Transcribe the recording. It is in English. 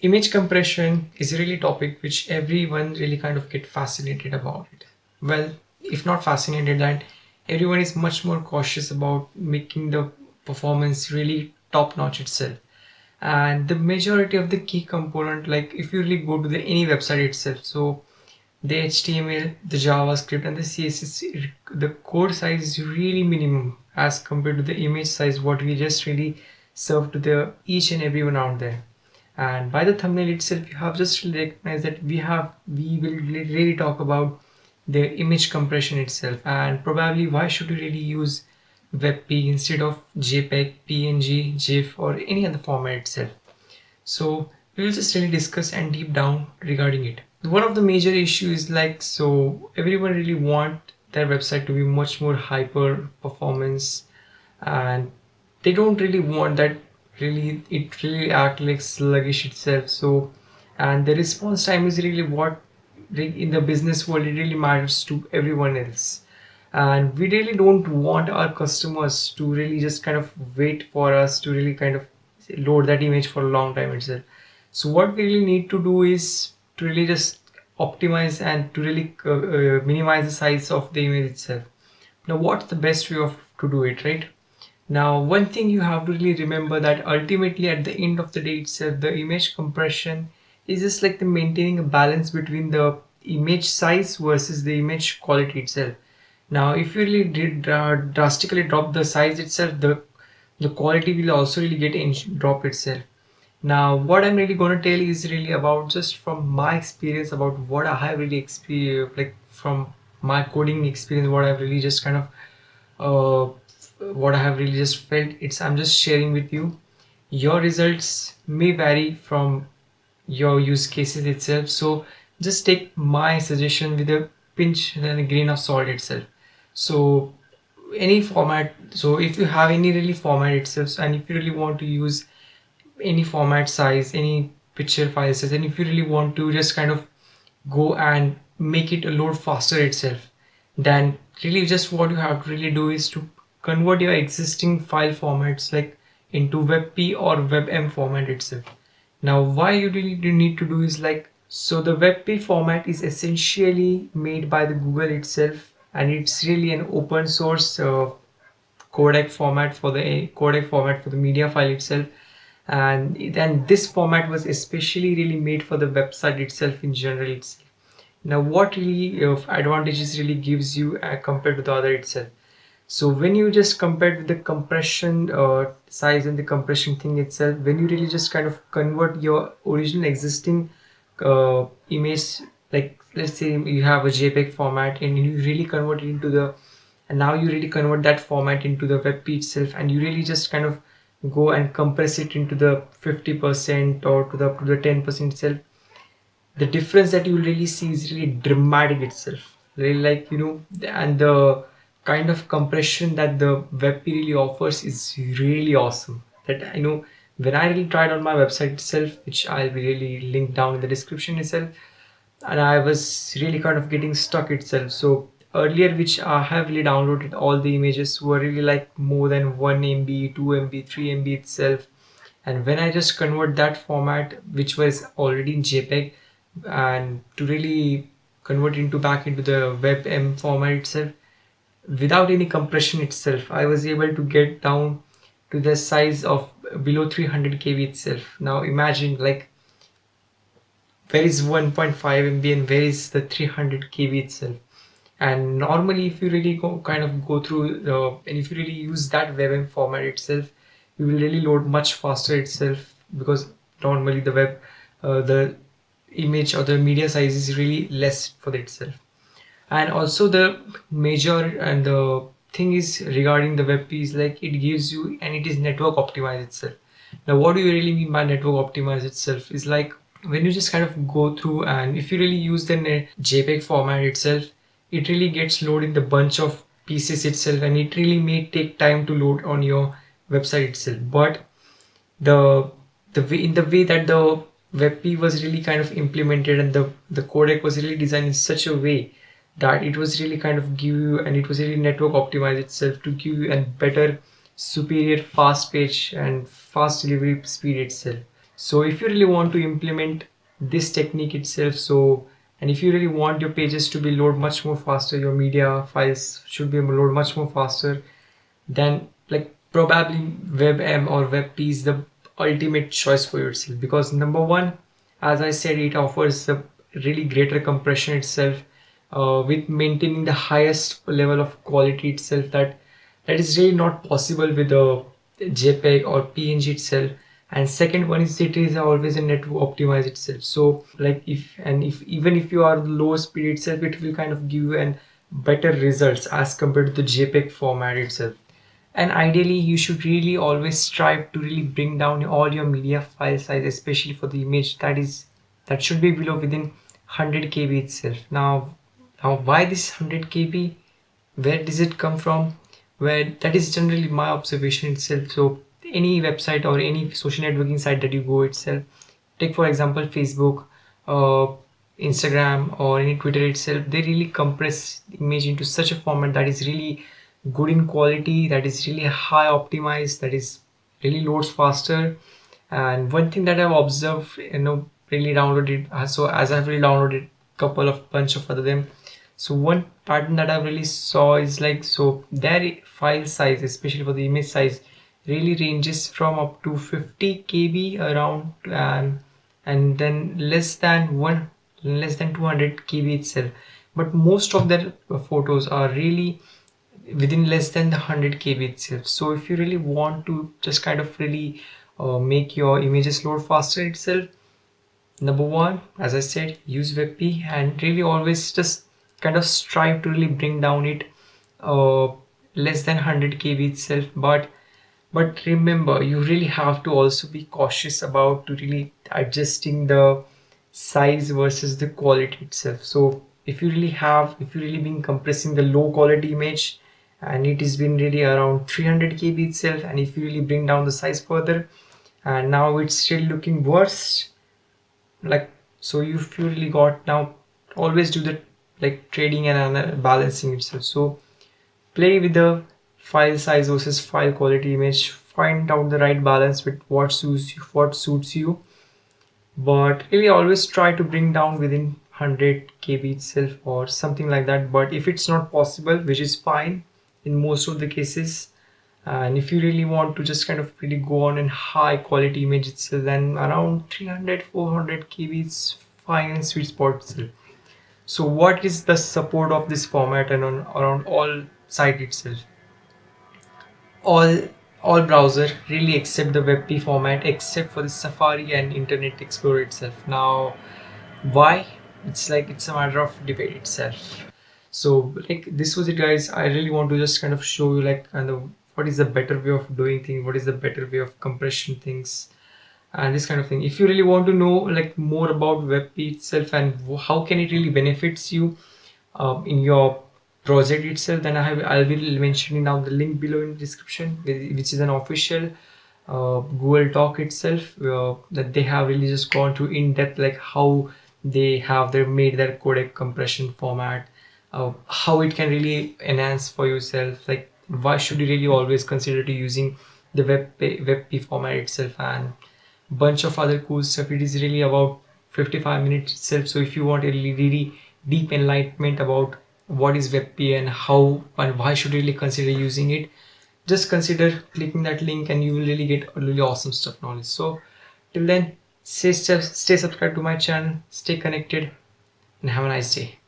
image compression is really a topic which everyone really kind of get fascinated about. It well if not fascinated that everyone is much more cautious about making the performance really top notch itself. And the majority of the key component like if you really go to the any website itself so the html the javascript and the css the code size is really minimum as compared to the image size what we just really serve to the each and everyone out there and by the thumbnail itself you have just recognized that we have we will really talk about the image compression itself and probably why should we really use WebP instead of JPEG, PNG, GIF or any other format itself. So we will just really discuss and deep down regarding it. One of the major issues like so everyone really want their website to be much more hyper performance and they don't really want that really it really act like sluggish itself so and the response time is really what in the business world it really matters to everyone else. And we really don't want our customers to really just kind of wait for us to really kind of load that image for a long time itself. So what we really need to do is to really just optimize and to really uh, uh, minimize the size of the image itself. Now what's the best way of to do it right now one thing you have to really remember that ultimately at the end of the day itself the image compression is just like the maintaining a balance between the image size versus the image quality itself. Now if you really did uh, drastically drop the size itself the the quality will also really get drop itself. Now what i'm really going to tell is really about just from my experience about what i have really experienced like from my coding experience what i've really just kind of uh, what I have really just felt. It's I'm just sharing with you. Your results may vary from your use cases itself. So just take my suggestion with a pinch and a grain of salt itself. So any format so if you have any really format itself and if you really want to use any format size any picture file size and if you really want to just kind of go and make it a load faster itself then really just what you have to really do is to convert your existing file formats like into WebP or WebM format itself. Now why you really need to do is like so the WebP format is essentially made by the Google itself and it's really an open source uh, codec format for the codec format for the media file itself and then this format was especially really made for the website itself in general itself. Now what really uh, advantages really gives you uh, compared to the other itself so when you just compare with the compression uh, size and the compression thing itself when you really just kind of convert your original existing uh, image like let's say you have a jpeg format and you really convert it into the and now you really convert that format into the WebP itself and you really just kind of go and compress it into the 50% or to the to the 10% itself the difference that you really see is really dramatic itself. Really like you know and the kind of compression that the WebP really offers is really awesome. That I know when I really tried on my website itself which I'll be really linked down in the description itself and I was really kind of getting stuck itself. So earlier which I have really downloaded all the images were really like more than 1 MB 2 MB 3 MB itself. And when I just convert that format which was already in JPEG and to really convert into back into the WebM format itself without any compression itself I was able to get down to the size of below 300 KB itself. Now imagine like where is 1.5 MB and where is the 300 KB itself? And normally if you really go kind of go through the and if you really use that WebM format itself you will really load much faster itself because normally the web uh, the image or the media size is really less for itself and also the major and the thing is regarding the WebP is like it gives you and it is network optimized itself. Now what do you really mean by network optimized itself? Is like when you just kind of go through and if you really use the jpeg format itself it really gets loaded in the bunch of pieces itself and it really may take time to load on your website itself. But the the way in the way that the WebP was really kind of implemented and the the codec was really designed in such a way that it was really kind of give you and it was really network optimized itself to give you a better superior fast page and fast delivery speed itself. So if you really want to implement this technique itself so and if you really want your pages to be load much more faster your media files should be load much more faster then like probably WebM or WebP is the ultimate choice for yourself. Because number one as I said it offers a really greater compression itself uh, with maintaining the highest level of quality itself that that is really not possible with a JPEG or PNG itself. And second one is it is always a network optimize itself. So like if and if even if you are low speed itself it will kind of give you an better results as compared to the jpeg format itself. And ideally you should really always strive to really bring down all your media file size especially for the image that is that should be below within 100 kb itself. Now now why this 100 kb? Where does it come from? Where that is generally my observation itself. So any website or any social networking site that you go itself take for example facebook uh, instagram or any twitter itself they really compress image into such a format that is really good in quality that is really high optimized that is really loads faster. And one thing that i've observed you know really downloaded so as i've really downloaded couple of bunch of other them. So one pattern that i really saw is like so their file size especially for the image size really ranges from up to 50 kb around and and then less than one less than 200 kb itself. But most of their photos are really within less than the 100 kb itself. So if you really want to just kind of really uh, make your images load faster itself number one as i said use webp and really always just kind of strive to really bring down it uh, less than 100 kb itself. But but remember you really have to also be cautious about to really adjusting the size versus the quality itself. So if you really have if you really been compressing the low quality image and it has been really around 300 kb itself and if you really bring down the size further and now it's still looking worse like so you really got now always do the like trading and balancing itself. So play with the file size versus file quality image. Find out the right balance with what suits you, what suits you. But really always try to bring down within 100 kb itself or something like that. But if it's not possible which is fine in most of the cases and if you really want to just kind of really go on in high quality image itself then around 300 400 kb is fine and sweet spot itself so what is the support of this format and on around all site itself all all browser really accept the WebP format except for the Safari and Internet Explorer itself. Now, why? It's like it's a matter of debate itself. So like this was it guys. I really want to just kind of show you like kind of what is the better way of doing things, what is the better way of compression things and this kind of thing. If you really want to know like more about WebP itself and how can it really benefits you um, in your project itself then I have I will be mentioning down the link below in description which is an official uh, Google talk itself uh, that they have really just gone to in depth like how they have their made their codec compression format uh, how it can really enhance for yourself like why should you really always consider to using the web WebP format itself? And bunch of other cool stuff. It is really about 55 minutes itself. So if you want a really, really deep enlightenment about what is WebP and how and why should you really consider using it just consider clicking that link and you will really get really awesome stuff knowledge. So till then stay, stay subscribed to my channel stay connected and have a nice day